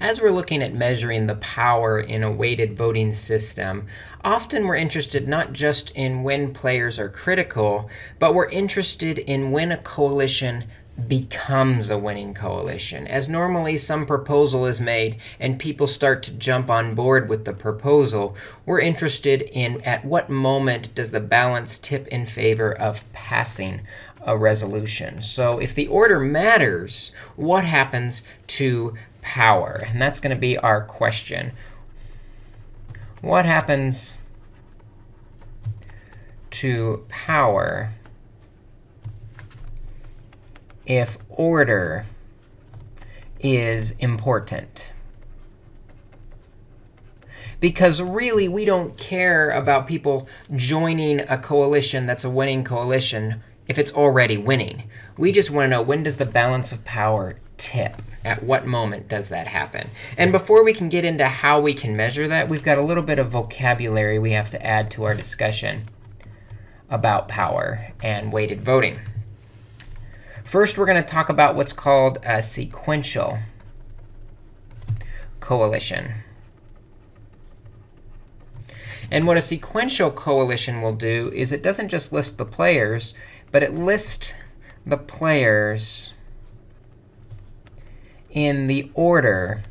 as we're looking at measuring the power in a weighted voting system, often we're interested not just in when players are critical, but we're interested in when a coalition becomes a winning coalition. As normally some proposal is made and people start to jump on board with the proposal, we're interested in at what moment does the balance tip in favor of passing a resolution. So if the order matters, what happens to power? And that's going to be our question. What happens to power if order is important? Because really, we don't care about people joining a coalition that's a winning coalition if it's already winning. We just want to know when does the balance of power tip? At what moment does that happen? And before we can get into how we can measure that, we've got a little bit of vocabulary we have to add to our discussion about power and weighted voting. First, we're going to talk about what's called a sequential coalition. And what a sequential coalition will do is it doesn't just list the players, but it lists the players in the order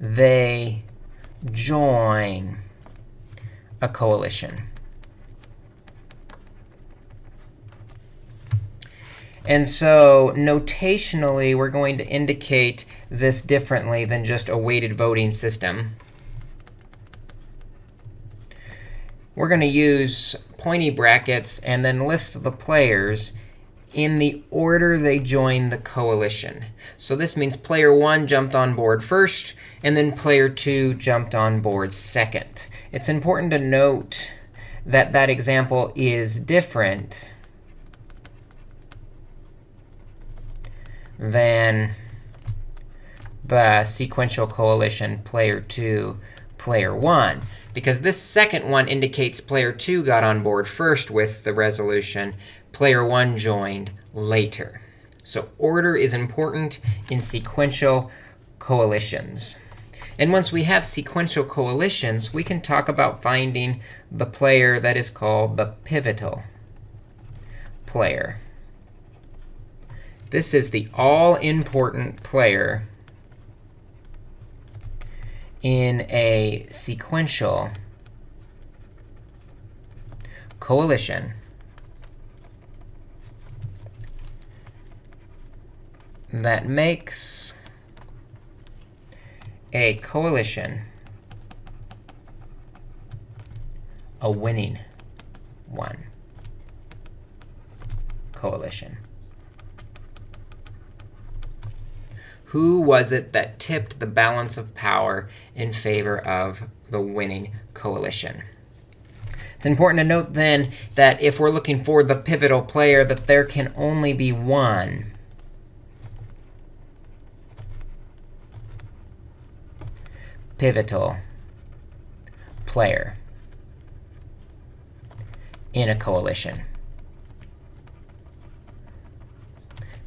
they join a coalition. And so notationally, we're going to indicate this differently than just a weighted voting system. We're going to use pointy brackets and then list the players in the order they join the coalition. So this means player 1 jumped on board first, and then player 2 jumped on board second. It's important to note that that example is different than the sequential coalition player 2, player 1 because this second one indicates player 2 got on board first with the resolution. Player 1 joined later. So order is important in sequential coalitions. And once we have sequential coalitions, we can talk about finding the player that is called the pivotal player. This is the all-important player in a sequential coalition that makes a coalition a winning one coalition. Who was it that tipped the balance of power in favor of the winning coalition? It's important to note then that if we're looking for the pivotal player, that there can only be one. Pivotal player in a coalition.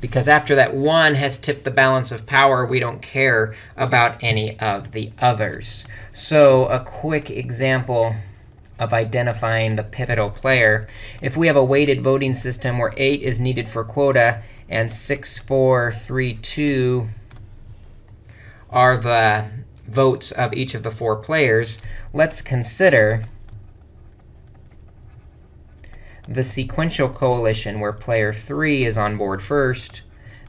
because after that one has tipped the balance of power, we don't care about any of the others. So a quick example of identifying the pivotal player. If we have a weighted voting system where 8 is needed for quota and 6, 4, 3, 2 are the votes of each of the four players, let's consider the sequential coalition where player 3 is on board first,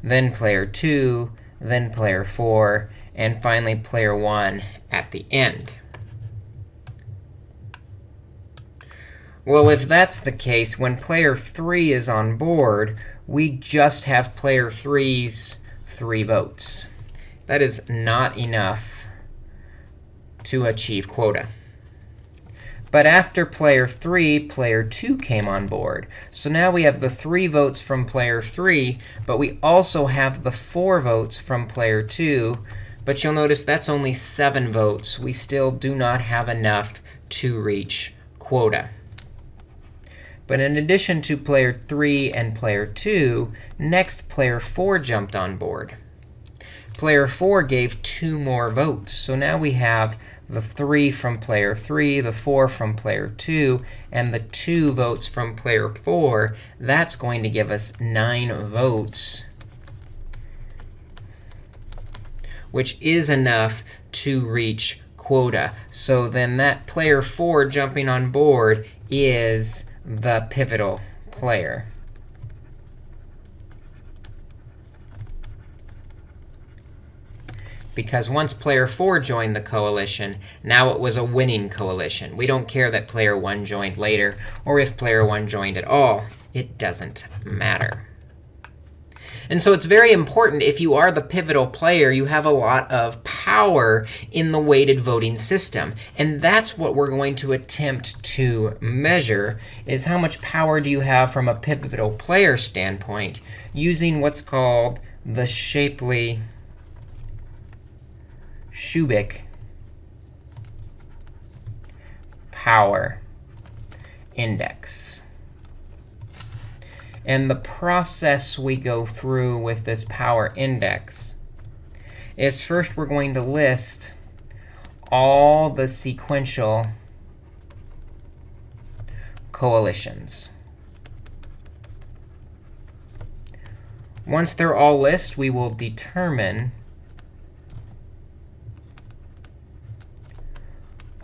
then player 2, then player 4, and finally player 1 at the end. Well, if that's the case, when player 3 is on board, we just have player 3's 3 votes. That is not enough to achieve quota. But after player 3, player 2 came on board. So now we have the 3 votes from player 3, but we also have the 4 votes from player 2. But you'll notice that's only 7 votes. We still do not have enough to reach quota. But in addition to player 3 and player 2, next player 4 jumped on board. Player 4 gave two more votes. So now we have the 3 from player 3, the 4 from player 2, and the 2 votes from player 4. That's going to give us 9 votes, which is enough to reach quota. So then that player 4 jumping on board is the pivotal player. Because once player 4 joined the coalition, now it was a winning coalition. We don't care that player 1 joined later, or if player 1 joined at all. It doesn't matter. And so it's very important if you are the pivotal player, you have a lot of power in the weighted voting system. And that's what we're going to attempt to measure, is how much power do you have from a pivotal player standpoint using what's called the Shapley Shubik power index. And the process we go through with this power index is first we're going to list all the sequential coalitions. Once they're all listed, we will determine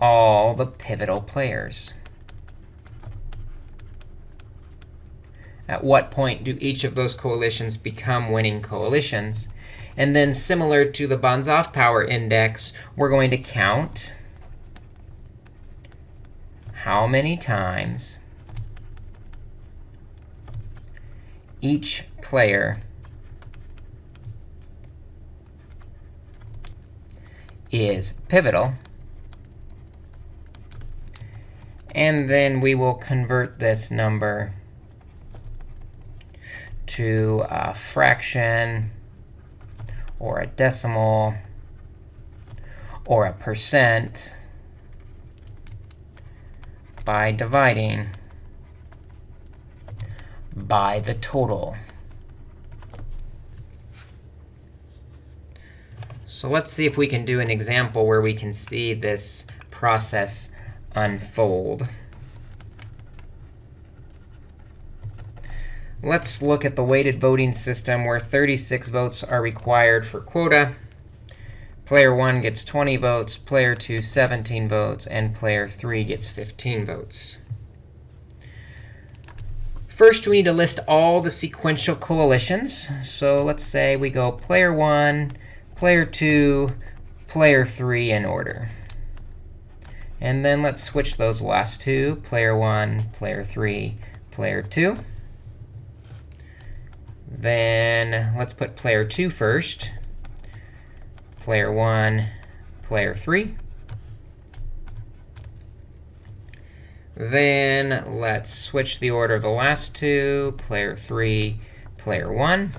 all the pivotal players. At what point do each of those coalitions become winning coalitions? And then similar to the Banzhaf power index, we're going to count how many times each player is pivotal And then we will convert this number to a fraction or a decimal or a percent by dividing by the total. So let's see if we can do an example where we can see this process unfold. Let's look at the weighted voting system where 36 votes are required for quota. Player 1 gets 20 votes, player 2 17 votes, and player 3 gets 15 votes. First, we need to list all the sequential coalitions. So let's say we go player 1, player 2, player 3 in order. And then let's switch those last two, player 1, player 3, player 2. Then let's put player 2 first, player 1, player 3. Then let's switch the order of the last two, player 3, player 1.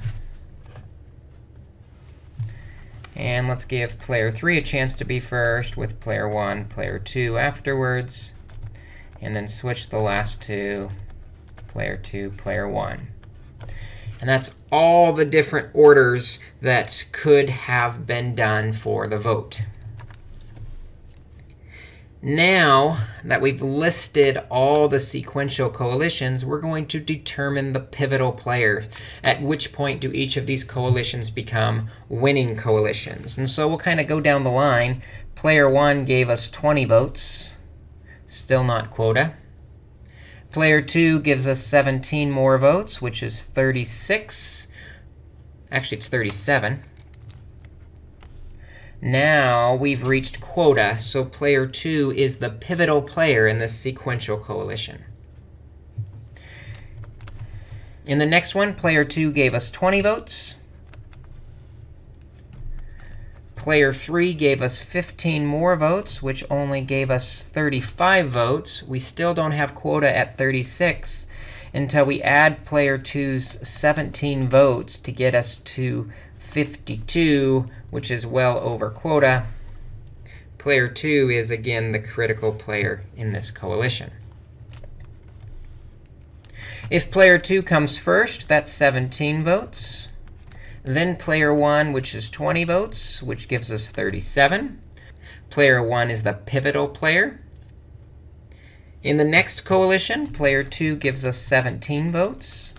And let's give player 3 a chance to be first with player 1, player 2 afterwards. And then switch the last two, player 2, player 1. And that's all the different orders that could have been done for the vote. Now that we've listed all the sequential coalitions, we're going to determine the pivotal player. At which point do each of these coalitions become winning coalitions? And so we'll kind of go down the line. Player 1 gave us 20 votes. Still not quota. Player 2 gives us 17 more votes, which is 36. Actually, it's 37. Now we've reached quota, so player 2 is the pivotal player in this sequential coalition. In the next one, player 2 gave us 20 votes. Player 3 gave us 15 more votes, which only gave us 35 votes. We still don't have quota at 36 until we add player 2's 17 votes to get us to 52, which is well over quota. Player 2 is, again, the critical player in this coalition. If player 2 comes first, that's 17 votes. Then player 1, which is 20 votes, which gives us 37. Player 1 is the pivotal player. In the next coalition, player 2 gives us 17 votes.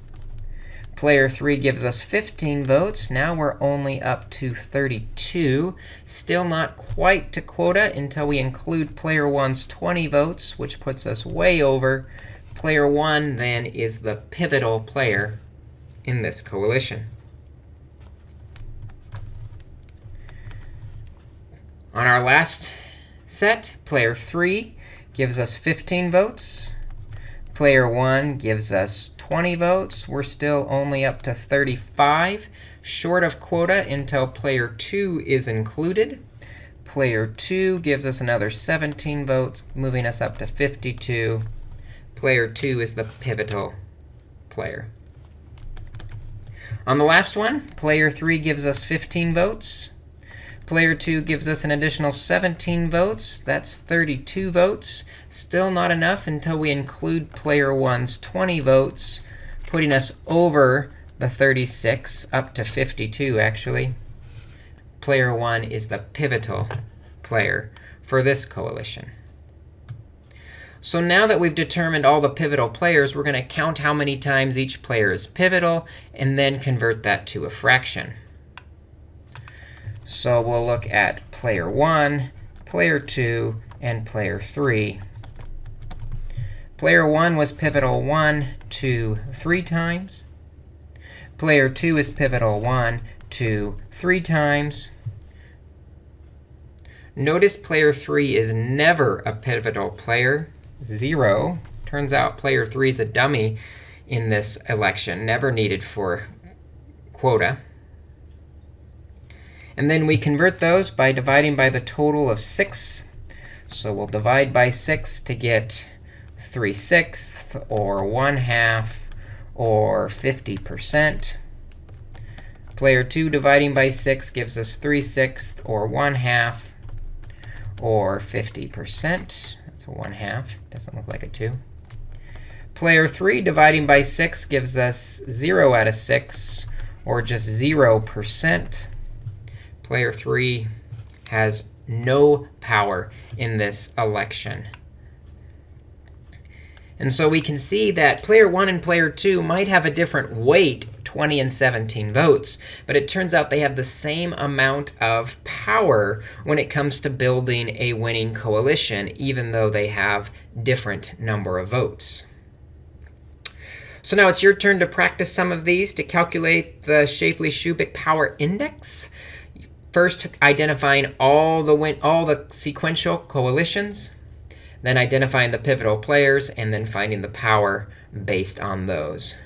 Player 3 gives us 15 votes. Now we're only up to 32. Still not quite to quota until we include player 1's 20 votes, which puts us way over. Player 1 then is the pivotal player in this coalition. On our last set, player 3 gives us 15 votes. Player 1 gives us 20 votes. We're still only up to 35, short of quota until player 2 is included. Player 2 gives us another 17 votes, moving us up to 52. Player 2 is the pivotal player. On the last one, player 3 gives us 15 votes. Player 2 gives us an additional 17 votes. That's 32 votes. Still not enough until we include player 1's 20 votes, putting us over the 36, up to 52, actually. Player 1 is the pivotal player for this coalition. So now that we've determined all the pivotal players, we're going to count how many times each player is pivotal and then convert that to a fraction. So we'll look at player 1, player 2, and player 3. Player 1 was pivotal 1, 2, 3 times. Player 2 is pivotal 1, 2, 3 times. Notice player 3 is never a pivotal player, 0. Turns out player 3 is a dummy in this election, never needed for quota. And then we convert those by dividing by the total of 6. So we'll divide by 6 to get 3 sixths, or 1 half, or 50%. Player 2 dividing by 6 gives us 3 sixths, or 1 half, or 50%. That's a 1 half. Doesn't look like a 2. Player 3 dividing by 6 gives us 0 out of 6, or just 0% player 3 has no power in this election. And so we can see that player 1 and player 2 might have a different weight, 20 and 17 votes. But it turns out they have the same amount of power when it comes to building a winning coalition, even though they have different number of votes. So now it's your turn to practice some of these to calculate the Shapley-Shubik power index first identifying all the, win all the sequential coalitions, then identifying the pivotal players, and then finding the power based on those.